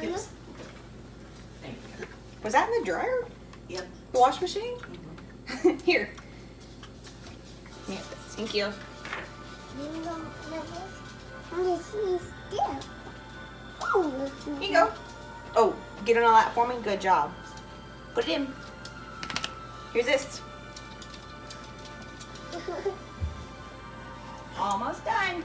Yes. Thank you. Was that in the dryer? Yep. The wash machine? Mm-hmm. Here. Yeah, thank you. Here you go. Oh, get on all that for me? Good job. Put it in. Here's this. Almost done.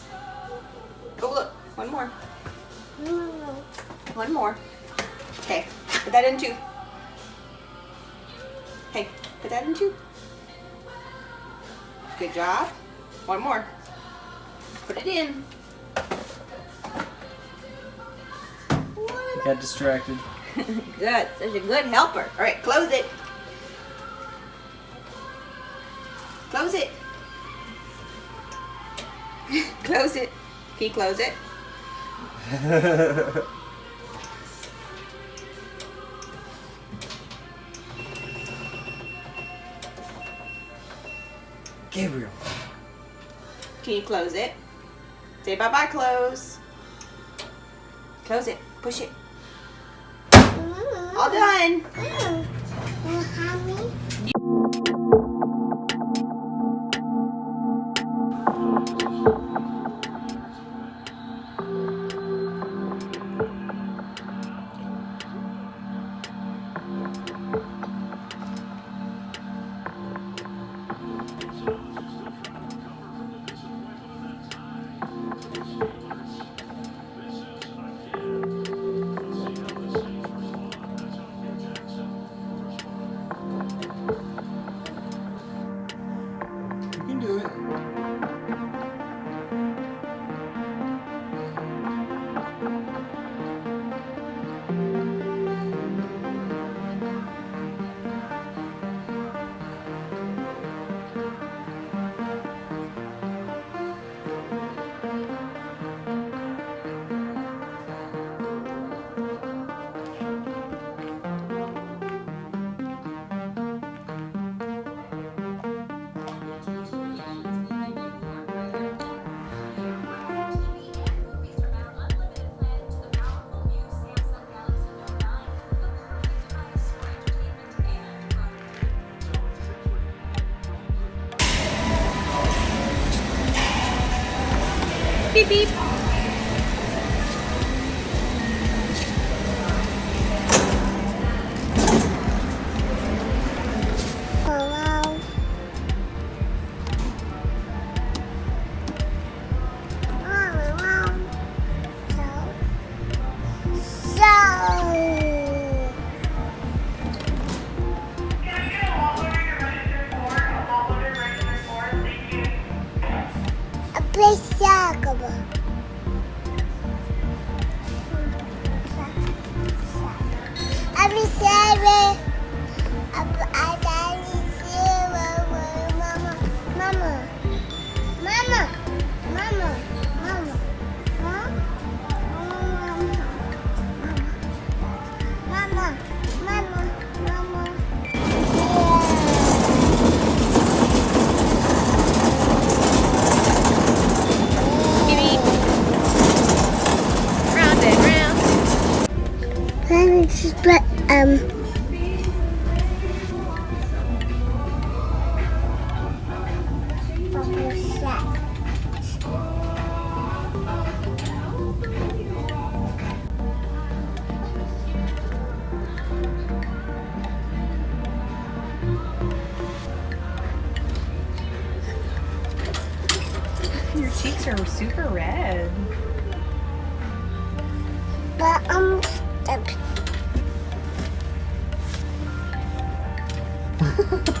Oh, look. One more. Mm. One more. Okay, put that in too. Hey, put that in too. Good job. One more. Put it in. Got distracted. good. Such a good helper. All right, close it. Close it. close it. Can you close it? Gabriel. Can you close it? Say bye bye, close. Close it. Push it. All done. Beep Your cheeks are super red. but um, the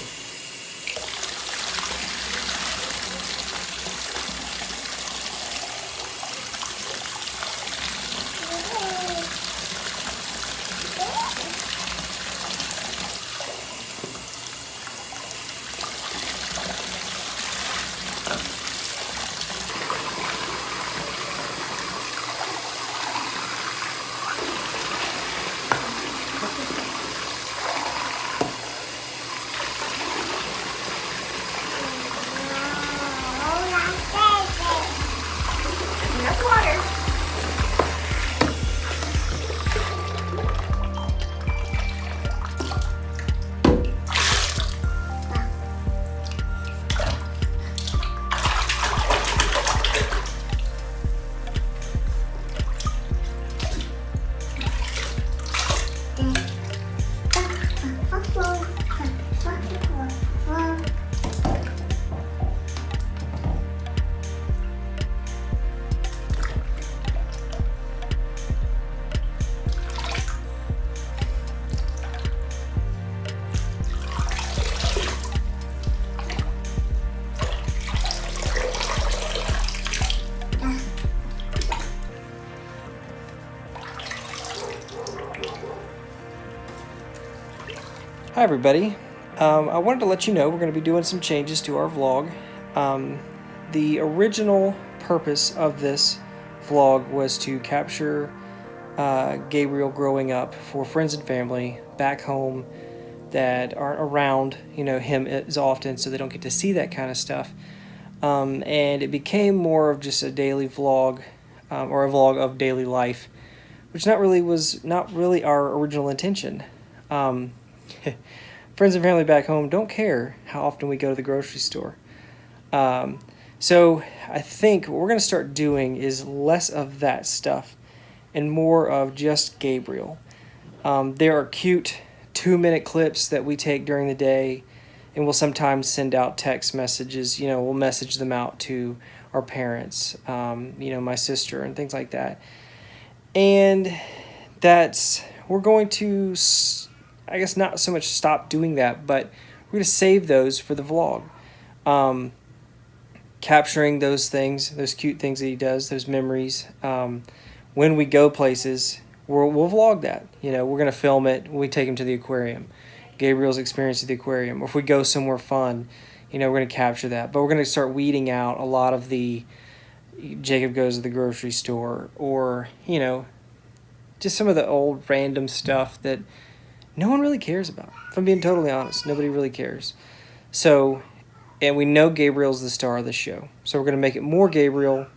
Hi, everybody. Um, I wanted to let you know we're going to be doing some changes to our vlog. Um, the original purpose of this vlog was to capture uh, Gabriel growing up for friends and family back home that aren't around, you know, him as often, so they don't get to see that kind of stuff. Um, and it became more of just a daily vlog, um, or a vlog of daily life, which not really was not really our original intention. Um, friends and family back home don't care how often we go to the grocery store. Um, so I think what we're going to start doing is less of that stuff and more of just Gabriel. Um, there are cute two minute clips that we take during the day, and we'll sometimes send out text messages. You know, we'll message them out to our parents, um, you know, my sister, and things like that. And that's, we're going to. I guess not so much stop doing that, but we're going to save those for the vlog. Um, capturing those things, those cute things that he does, those memories. Um, when we go places, we'll, we'll vlog that. You know, we're going to film it we take him to the aquarium. Gabriel's experience at the aquarium. Or if we go somewhere fun, you know, we're going to capture that. But we're going to start weeding out a lot of the Jacob goes to the grocery store or, you know, just some of the old random stuff that no one really cares about. If I'm being totally honest, nobody really cares. So, and we know Gabriel's the star of the show. So we're going to make it more Gabriel,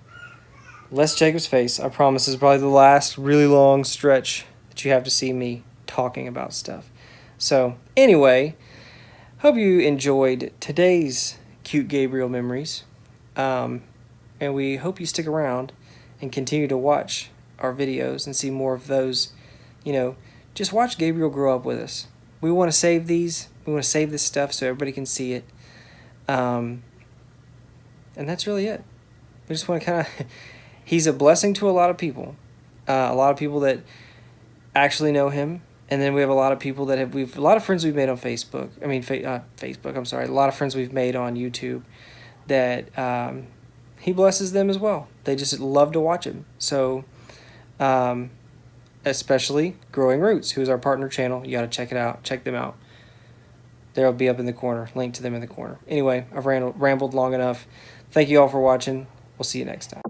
less Jacob's face. I promise is probably the last really long stretch that you have to see me talking about stuff. So, anyway, hope you enjoyed today's cute Gabriel memories. Um, and we hope you stick around and continue to watch our videos and see more of those, you know, just watch Gabriel grow up with us. We want to save these. We want to save this stuff so everybody can see it. Um, and that's really it. We just want to kind of. he's a blessing to a lot of people. Uh, a lot of people that actually know him, and then we have a lot of people that have we've a lot of friends we've made on Facebook. I mean, fa- uh, Facebook. I'm sorry. A lot of friends we've made on YouTube that um, he blesses them as well. They just love to watch him. So. Um, especially Growing Roots, who is our partner channel. You got to check it out. Check them out. They'll be up in the corner. Link to them in the corner. Anyway, I've rambled long enough. Thank you all for watching. We'll see you next time.